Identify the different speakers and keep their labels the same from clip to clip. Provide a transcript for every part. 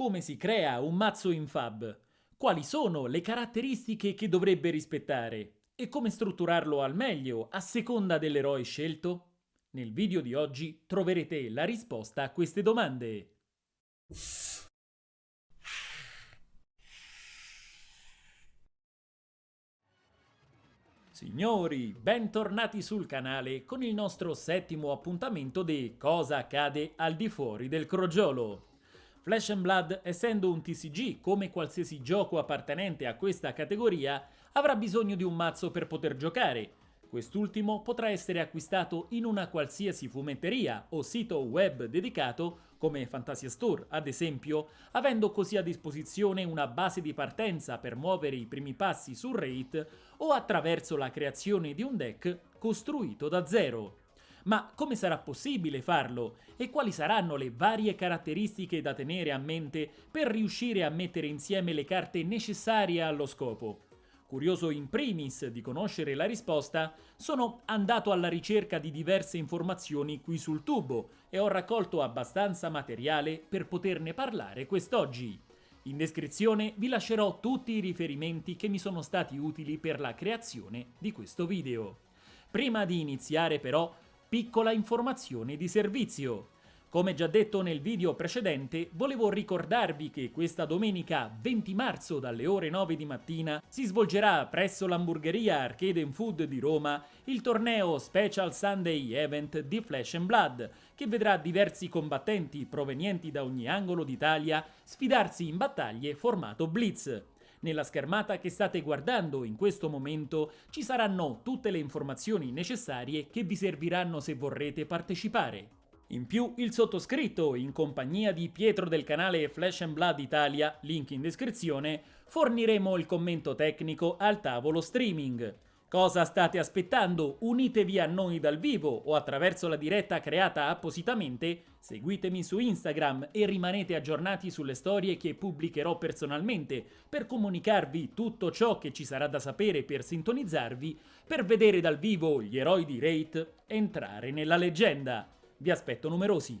Speaker 1: Come si crea un mazzo in Fab? Quali sono le caratteristiche che dovrebbe rispettare? E come strutturarlo al meglio a seconda dell'eroe scelto? Nel video di oggi troverete la risposta a queste domande. Signori, bentornati sul canale con il nostro settimo appuntamento di Cosa accade al di fuori del crogiolo. Flash and Blood, essendo un TCG come qualsiasi gioco appartenente a questa categoria, avrà bisogno di un mazzo per poter giocare. Quest'ultimo potrà essere acquistato in una qualsiasi fumetteria o sito web dedicato, come Fantasia Store ad esempio, avendo così a disposizione una base di partenza per muovere i primi passi sul rate o attraverso la creazione di un deck costruito da zero. Ma come sarà possibile farlo? E quali saranno le varie caratteristiche da tenere a mente per riuscire a mettere insieme le carte necessarie allo scopo? Curioso in primis di conoscere la risposta, sono andato alla ricerca di diverse informazioni qui sul tubo e ho raccolto abbastanza materiale per poterne parlare quest'oggi. In descrizione vi lascerò tutti i riferimenti che mi sono stati utili per la creazione di questo video. Prima di iniziare però Piccola informazione di servizio. Come già detto nel video precedente, volevo ricordarvi che questa domenica 20 marzo dalle ore 9 di mattina si svolgerà presso l'hamburgeria Arcade Food di Roma il torneo Special Sunday Event di Flash Blood, che vedrà diversi combattenti provenienti da ogni angolo d'Italia sfidarsi in battaglie formato Blitz. Nella schermata che state guardando in questo momento ci saranno tutte le informazioni necessarie che vi serviranno se vorrete partecipare. In più il sottoscritto, in compagnia di Pietro del canale Flash and Blood Italia, link in descrizione, forniremo il commento tecnico al tavolo streaming. Cosa state aspettando? Unitevi a noi dal vivo o attraverso la diretta creata appositamente, seguitemi su Instagram e rimanete aggiornati sulle storie che pubblicherò personalmente per comunicarvi tutto ciò che ci sarà da sapere per sintonizzarvi, per vedere dal vivo gli eroi di Rate entrare nella leggenda. Vi aspetto numerosi.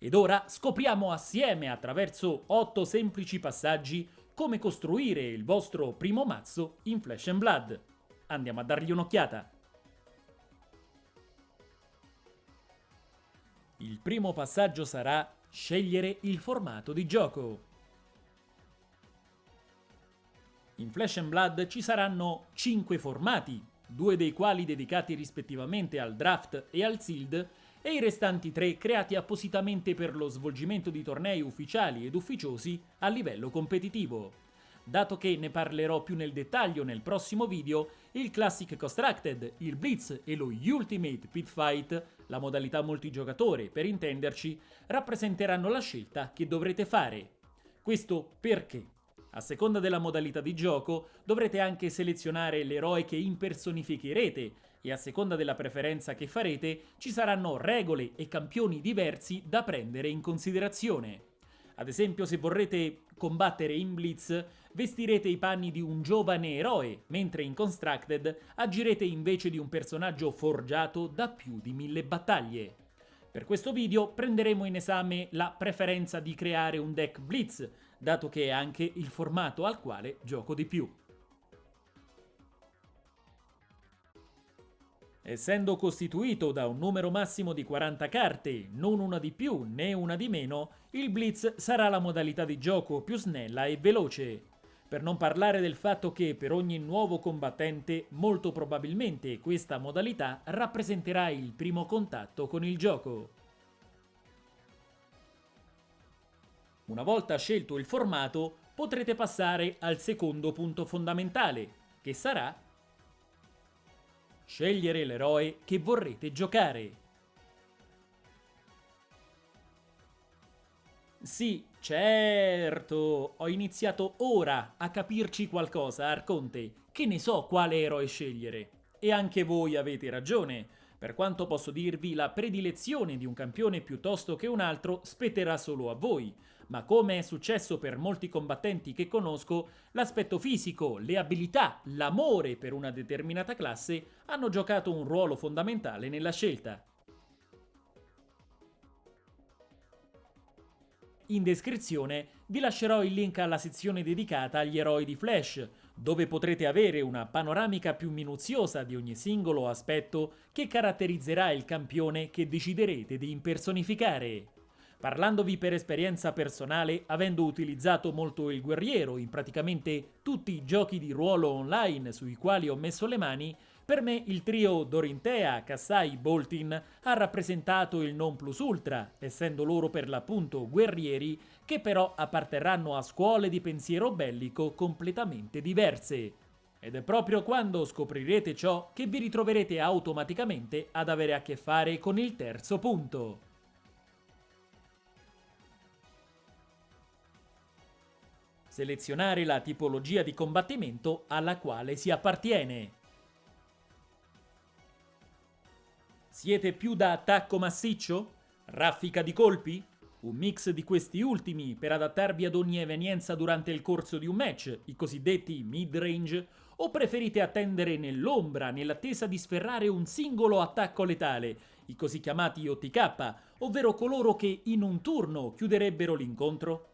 Speaker 1: Ed ora scopriamo assieme attraverso 8 semplici passaggi come costruire il vostro primo mazzo in Flash and Blood. Andiamo a dargli un'occhiata. Il primo passaggio sarà scegliere il formato di gioco. In Flash Blood ci saranno 5 formati, due dei quali dedicati rispettivamente al draft e al sealed, e i restanti tre creati appositamente per lo svolgimento di tornei ufficiali ed ufficiosi a livello competitivo. Dato che ne parlerò più nel dettaglio nel prossimo video, il Classic Constructed, il Blitz e lo Ultimate Pit Fight, la modalità multigiocatore per intenderci, rappresenteranno la scelta che dovrete fare. Questo perché? A seconda della modalità di gioco dovrete anche selezionare l'eroe che impersonificherete e a seconda della preferenza che farete ci saranno regole e campioni diversi da prendere in considerazione. Ad esempio se vorrete combattere in Blitz vestirete i panni di un giovane eroe, mentre in Constructed agirete invece di un personaggio forgiato da più di mille battaglie. Per questo video prenderemo in esame la preferenza di creare un deck Blitz, dato che è anche il formato al quale gioco di più. Essendo costituito da un numero massimo di 40 carte, non una di più né una di meno, il Blitz sarà la modalità di gioco più snella e veloce. Per non parlare del fatto che per ogni nuovo combattente molto probabilmente questa modalità rappresenterà il primo contatto con il gioco. Una volta scelto il formato potrete passare al secondo punto fondamentale, che sarà Scegliere l'eroe che vorrete giocare. Sì, certo, ho iniziato ora a capirci qualcosa, Arconte. Che ne so quale eroe scegliere. E anche voi avete ragione. Per quanto posso dirvi, la predilezione di un campione piuttosto che un altro spetterà solo a voi ma come è successo per molti combattenti che conosco, l'aspetto fisico, le abilità, l'amore per una determinata classe hanno giocato un ruolo fondamentale nella scelta. In descrizione vi lascerò il link alla sezione dedicata agli eroi di Flash, dove potrete avere una panoramica più minuziosa di ogni singolo aspetto che caratterizzerà il campione che deciderete di impersonificare. Parlandovi per esperienza personale, avendo utilizzato molto il guerriero in praticamente tutti i giochi di ruolo online sui quali ho messo le mani, per me il trio Dorintea, Kassai, Boltin ha rappresentato il non plus ultra, essendo loro per l'appunto guerrieri che però apparterranno a scuole di pensiero bellico completamente diverse. Ed è proprio quando scoprirete ciò che vi ritroverete automaticamente ad avere a che fare con il terzo punto. Selezionare la tipologia di combattimento alla quale si appartiene. Siete più da attacco massiccio? Raffica di colpi? Un mix di questi ultimi per adattarvi ad ogni evenienza durante il corso di un match, i cosiddetti mid-range, o preferite attendere nell'ombra nell'attesa di sferrare un singolo attacco letale, i così chiamati OTK, ovvero coloro che in un turno chiuderebbero l'incontro?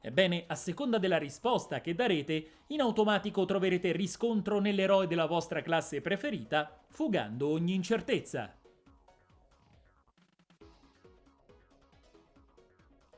Speaker 1: Ebbene, a seconda della risposta che darete, in automatico troverete riscontro nell'eroe della vostra classe preferita, fugando ogni incertezza.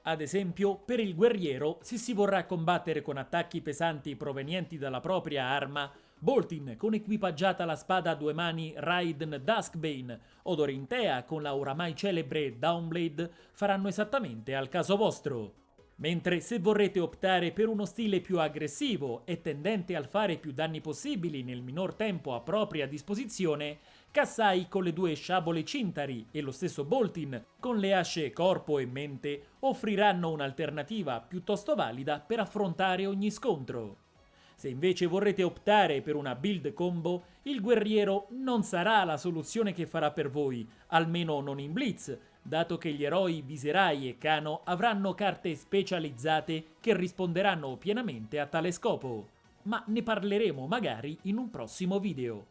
Speaker 1: Ad esempio, per il guerriero, se si vorrà combattere con attacchi pesanti provenienti dalla propria arma, Boltin con equipaggiata la spada a due mani Raiden Duskbane o Dorintea con la oramai celebre Downblade faranno esattamente al caso vostro. Mentre se vorrete optare per uno stile più aggressivo e tendente al fare più danni possibili nel minor tempo a propria disposizione, Kassai con le due sciabole cintari e lo stesso Boltin con le asce corpo e mente offriranno un'alternativa piuttosto valida per affrontare ogni scontro. Se invece vorrete optare per una build combo, il guerriero non sarà la soluzione che farà per voi, almeno non in Blitz, dato che gli eroi Viserai e Kano avranno carte specializzate che risponderanno pienamente a tale scopo. Ma ne parleremo magari in un prossimo video.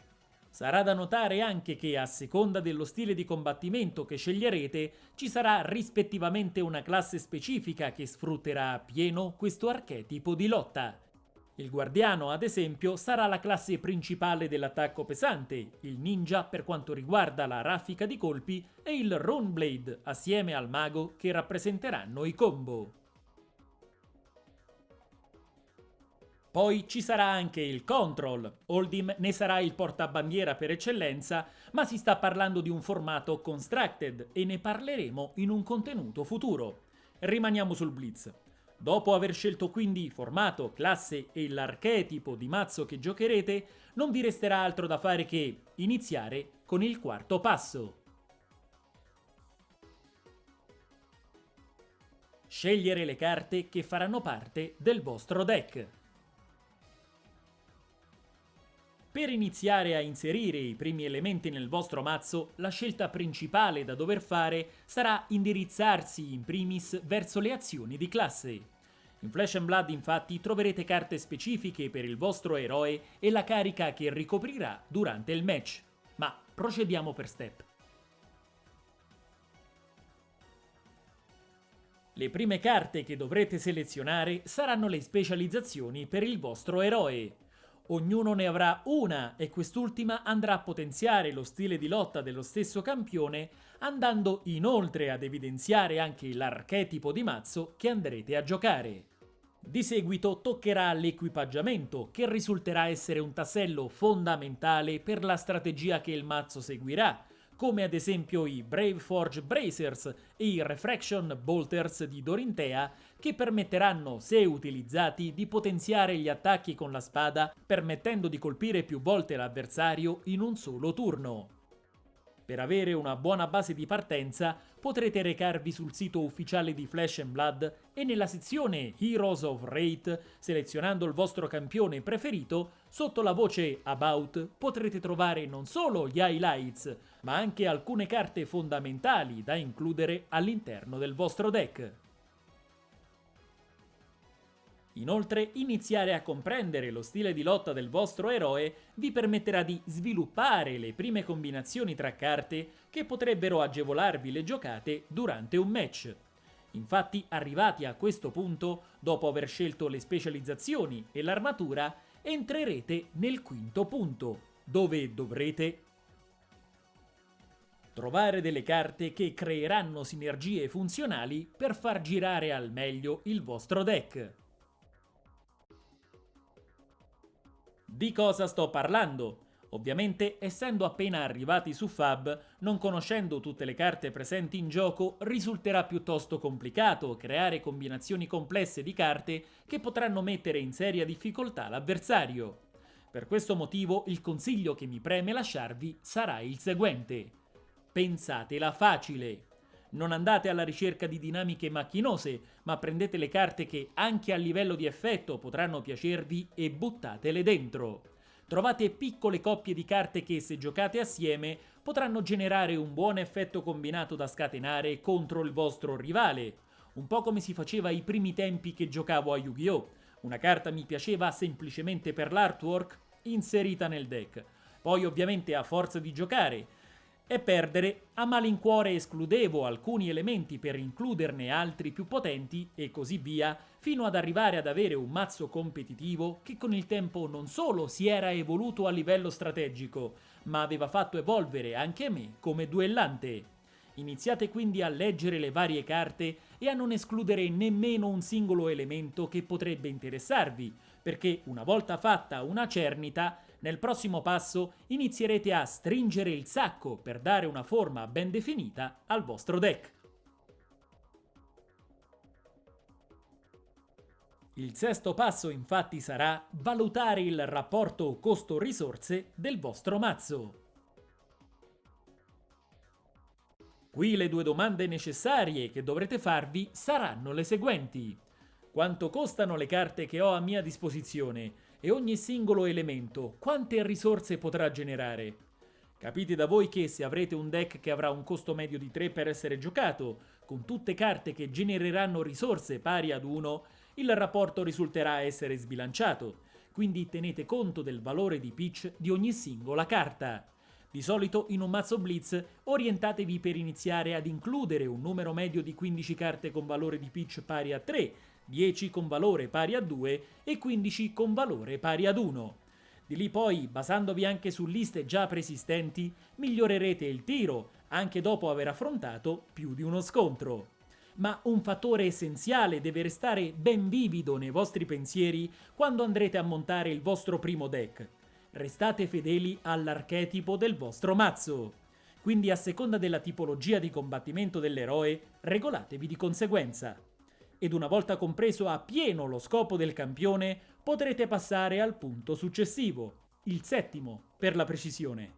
Speaker 1: Sarà da notare anche che a seconda dello stile di combattimento che sceglierete ci sarà rispettivamente una classe specifica che sfrutterà a pieno questo archetipo di lotta. Il guardiano, ad esempio, sarà la classe principale dell'attacco pesante, il ninja per quanto riguarda la raffica di colpi e il Runeblade assieme al mago che rappresenteranno i combo. Poi ci sarà anche il Control, Oldim ne sarà il portabandiera per eccellenza, ma si sta parlando di un formato constructed e ne parleremo in un contenuto futuro. Rimaniamo sul Blitz. Dopo aver scelto quindi formato, classe e l'archetipo di mazzo che giocherete, non vi resterà altro da fare che iniziare con il quarto passo. Scegliere le carte che faranno parte del vostro deck. Per iniziare a inserire i primi elementi nel vostro mazzo, la scelta principale da dover fare sarà indirizzarsi in primis verso le azioni di classe. In Flash and Blood infatti troverete carte specifiche per il vostro eroe e la carica che ricoprirà durante il match. Ma procediamo per step. Le prime carte che dovrete selezionare saranno le specializzazioni per il vostro eroe. Ognuno ne avrà una e quest'ultima andrà a potenziare lo stile di lotta dello stesso campione, andando inoltre ad evidenziare anche l'archetipo di mazzo che andrete a giocare. Di seguito toccherà l'equipaggiamento, che risulterà essere un tassello fondamentale per la strategia che il mazzo seguirà, come ad esempio i Brave Forge Bracers e i Refraction Bolters di Dorintea, che permetteranno, se utilizzati, di potenziare gli attacchi con la spada, permettendo di colpire più volte l'avversario in un solo turno. Per avere una buona base di partenza potrete recarvi sul sito ufficiale di Flash Blood e nella sezione Heroes of Rate, selezionando il vostro campione preferito, sotto la voce About potrete trovare non solo gli highlights, ma anche alcune carte fondamentali da includere all'interno del vostro deck. Inoltre, iniziare a comprendere lo stile di lotta del vostro eroe vi permetterà di sviluppare le prime combinazioni tra carte che potrebbero agevolarvi le giocate durante un match. Infatti, arrivati a questo punto, dopo aver scelto le specializzazioni e l'armatura, entrerete nel quinto punto, dove dovrete trovare delle carte che creeranno sinergie funzionali per far girare al meglio il vostro deck. Di cosa sto parlando? Ovviamente, essendo appena arrivati su Fab, non conoscendo tutte le carte presenti in gioco, risulterà piuttosto complicato creare combinazioni complesse di carte che potranno mettere in seria difficoltà l'avversario. Per questo motivo il consiglio che mi preme lasciarvi sarà il seguente. Pensatela facile. Non andate alla ricerca di dinamiche macchinose, ma prendete le carte che anche a livello di effetto potranno piacervi e buttatele dentro trovate piccole coppie di carte che, se giocate assieme, potranno generare un buon effetto combinato da scatenare contro il vostro rivale. Un po' come si faceva ai primi tempi che giocavo a Yu-Gi-Oh! Una carta mi piaceva semplicemente per l'artwork, inserita nel deck. Poi ovviamente a forza di giocare e perdere, a malincuore escludevo alcuni elementi per includerne altri più potenti e così via, fino ad arrivare ad avere un mazzo competitivo che con il tempo non solo si era evoluto a livello strategico, ma aveva fatto evolvere anche me come duellante. Iniziate quindi a leggere le varie carte e a non escludere nemmeno un singolo elemento che potrebbe interessarvi, perché una volta fatta una cernita, nel prossimo passo inizierete a stringere il sacco per dare una forma ben definita al vostro deck. Il sesto passo infatti sarà valutare il rapporto costo-risorse del vostro mazzo. Qui le due domande necessarie che dovrete farvi saranno le seguenti. Quanto costano le carte che ho a mia disposizione e ogni singolo elemento quante risorse potrà generare. Capite da voi che se avrete un deck che avrà un costo medio di 3 per essere giocato, con tutte carte che genereranno risorse pari ad 1, il rapporto risulterà essere sbilanciato, quindi tenete conto del valore di pitch di ogni singola carta. Di solito in un mazzo Blitz orientatevi per iniziare ad includere un numero medio di 15 carte con valore di pitch pari a 3, 10 con valore pari a 2 e 15 con valore pari ad 1. Di lì poi, basandovi anche su liste già preesistenti, migliorerete il tiro, anche dopo aver affrontato più di uno scontro. Ma un fattore essenziale deve restare ben vivido nei vostri pensieri quando andrete a montare il vostro primo deck. Restate fedeli all'archetipo del vostro mazzo. Quindi a seconda della tipologia di combattimento dell'eroe, regolatevi di conseguenza ed una volta compreso a pieno lo scopo del campione, potrete passare al punto successivo, il settimo per la precisione.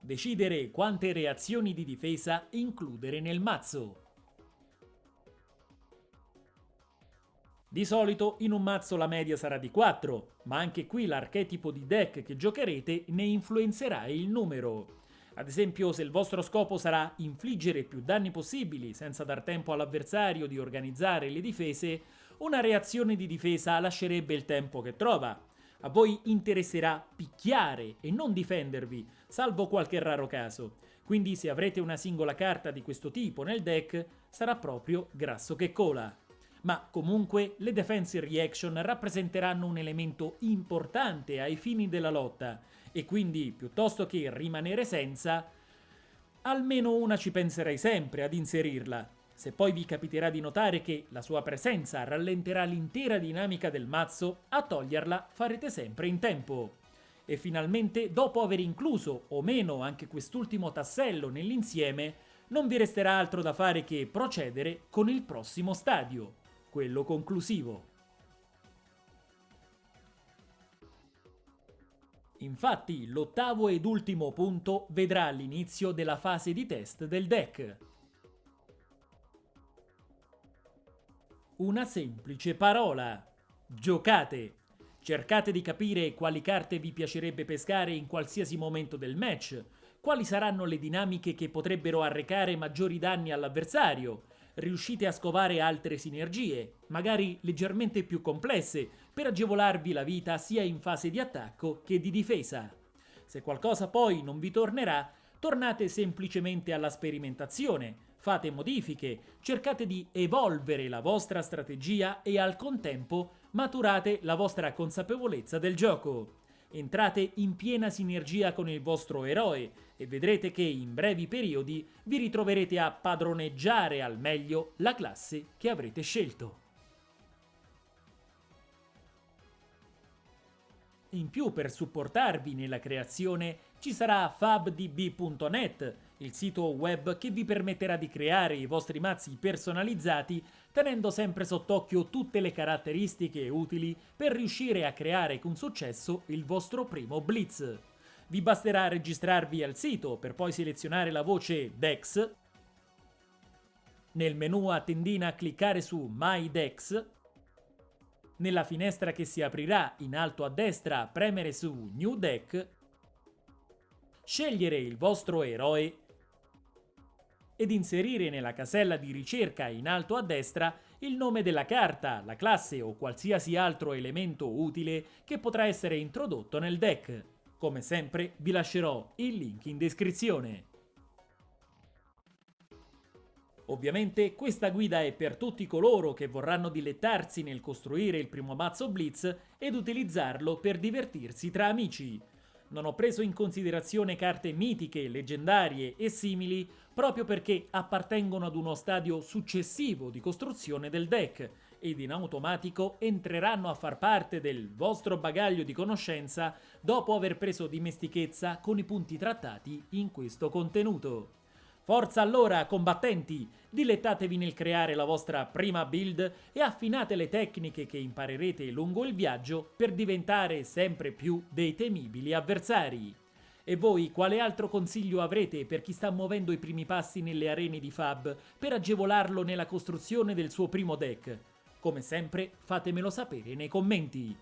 Speaker 1: Decidere quante reazioni di difesa includere nel mazzo. Di solito in un mazzo la media sarà di 4, ma anche qui l'archetipo di deck che giocherete ne influenzerà il numero. Ad esempio, se il vostro scopo sarà infliggere più danni possibili senza dar tempo all'avversario di organizzare le difese, una reazione di difesa lascerebbe il tempo che trova. A voi interesserà picchiare e non difendervi, salvo qualche raro caso. Quindi se avrete una singola carta di questo tipo nel deck, sarà proprio grasso che cola. Ma comunque le defense reaction rappresenteranno un elemento importante ai fini della lotta, e quindi piuttosto che rimanere senza, almeno una ci penserei sempre ad inserirla. Se poi vi capiterà di notare che la sua presenza rallenterà l'intera dinamica del mazzo, a toglierla farete sempre in tempo. E finalmente, dopo aver incluso o meno anche quest'ultimo tassello nell'insieme, non vi resterà altro da fare che procedere con il prossimo stadio, quello conclusivo. Infatti, l'ottavo ed ultimo punto vedrà l'inizio della fase di test del deck. Una semplice parola. Giocate! Cercate di capire quali carte vi piacerebbe pescare in qualsiasi momento del match, quali saranno le dinamiche che potrebbero arrecare maggiori danni all'avversario, riuscite a scovare altre sinergie, magari leggermente più complesse, per agevolarvi la vita sia in fase di attacco che di difesa. Se qualcosa poi non vi tornerà, tornate semplicemente alla sperimentazione, fate modifiche, cercate di evolvere la vostra strategia e al contempo maturate la vostra consapevolezza del gioco. Entrate in piena sinergia con il vostro eroe e vedrete che in brevi periodi vi ritroverete a padroneggiare al meglio la classe che avrete scelto. In più, per supportarvi nella creazione, ci sarà fabdb.net, il sito web che vi permetterà di creare i vostri mazzi personalizzati tenendo sempre sott'occhio tutte le caratteristiche utili per riuscire a creare con successo il vostro primo blitz. Vi basterà registrarvi al sito per poi selezionare la voce DEX, nel menu a tendina cliccare su My DEX, nella finestra che si aprirà in alto a destra premere su New Deck, scegliere il vostro eroe ed inserire nella casella di ricerca in alto a destra il nome della carta, la classe o qualsiasi altro elemento utile che potrà essere introdotto nel deck. Come sempre vi lascerò il link in descrizione. Ovviamente questa guida è per tutti coloro che vorranno dilettarsi nel costruire il primo mazzo Blitz ed utilizzarlo per divertirsi tra amici. Non ho preso in considerazione carte mitiche, leggendarie e simili proprio perché appartengono ad uno stadio successivo di costruzione del deck ed in automatico entreranno a far parte del vostro bagaglio di conoscenza dopo aver preso dimestichezza con i punti trattati in questo contenuto. Forza allora, combattenti! Dilettatevi nel creare la vostra prima build e affinate le tecniche che imparerete lungo il viaggio per diventare sempre più dei temibili avversari. E voi quale altro consiglio avrete per chi sta muovendo i primi passi nelle arene di Fab per agevolarlo nella costruzione del suo primo deck? Come sempre fatemelo sapere nei commenti.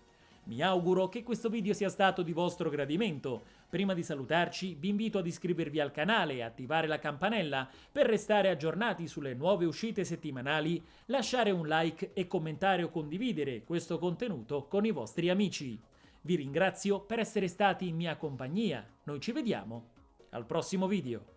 Speaker 1: Mi auguro che questo video sia stato di vostro gradimento. Prima di salutarci vi invito ad iscrivervi al canale e attivare la campanella per restare aggiornati sulle nuove uscite settimanali, lasciare un like e commentare o condividere questo contenuto con i vostri amici. Vi ringrazio per essere stati in mia compagnia, noi ci vediamo al prossimo video.